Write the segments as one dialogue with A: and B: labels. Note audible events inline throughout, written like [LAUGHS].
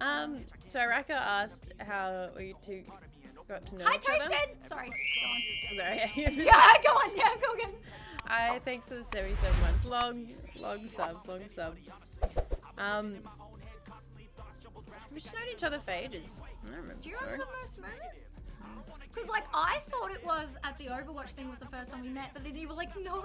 A: Um, so Raka asked how we two got to know
B: Hi,
A: each other.
B: Toasted! Sorry, go on.
A: Sorry. [LAUGHS]
B: Yeah, go on, yeah, go again.
A: I thanks for the 77 months. Long, long subs, long subs. Um, we've known each other for ages. I don't remember
B: Do you remember the first moment? Because, like, I thought it was at the Overwatch thing was the first time we met, but then you were like, no,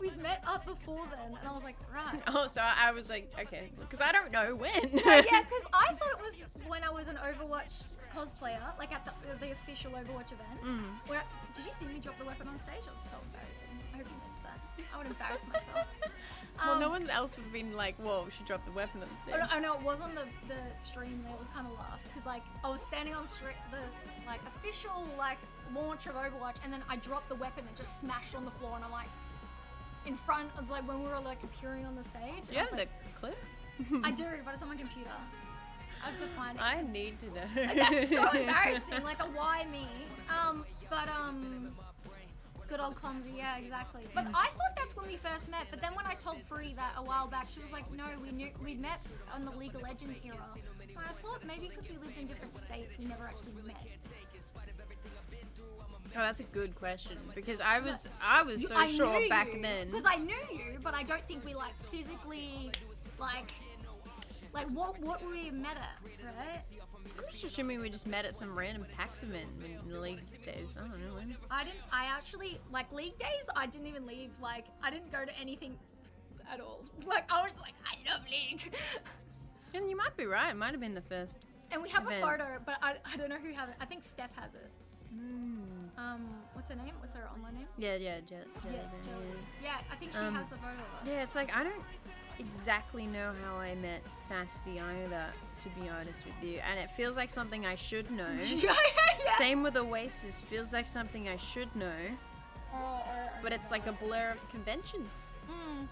B: we've met up before then. And I was like, right. [LAUGHS]
A: Oh, so I was like, okay, because I don't know when.
B: yeah, because I thought it was when I was an Overwatch cosplayer, like at the, the official Overwatch event.
A: Mm.
B: Where did you see me drop the weapon on stage? It was so embarrassing. I hope you missed that. I would embarrass myself. [LAUGHS]
A: well, no
B: Um,
A: one else would have been like, whoa, she dropped the weapon on
B: Oh,
A: stage.
B: no, oh, no, it was on the, the stream there. We kind of laughed because like I was standing on the like official like launch of Overwatch, and then I dropped the weapon and just smashed on the floor, and I'm like in front of like when we were like appearing on the stage. Yeah,
A: Do you
B: I
A: have
B: was
A: the clip?
B: I [LAUGHS] do, but it's on my computer. I have to find it.
A: I need to know.
B: Like, that's so [LAUGHS] embarrassing. Like a why me? Um, but um, good old clumsy. Yeah, exactly. But I thought that's when we first met. But then when I told Fruity that a while back, she was like, "No, we knew we met on the League of Legends era." And I thought maybe because we lived in different states, we never actually met.
A: Oh, that's a good question because I was I was so
B: I
A: sure back
B: you,
A: then.
B: Because I knew you, but I don't think we like physically, like, like what what we met at, right?
A: I'm just assuming we just met at some random PAX event in the league days. I don't know when.
B: I didn't. I actually like league days. I didn't even leave. Like I didn't go to anything at all. [LAUGHS] Like I was like, I love league.
A: And you might be right. It might have been the first.
B: And we have
A: Event.
B: a photo, but I, I don't know who has it. I think Steph has it. Um, what's her name? What's her online name?
A: Yeah, yeah, Jet.
B: Yeah,
A: Jet, yeah.
B: Yeah, I think she
A: Um,
B: has the photo.
A: Yeah, it's like I don't exactly know how I met Fasffy either, to be honest with you. And it feels like something I should know. [LAUGHS]
B: yeah.
A: Same with Oasis, feels like something I should know, but it's like a blur of conventions.
B: Mm.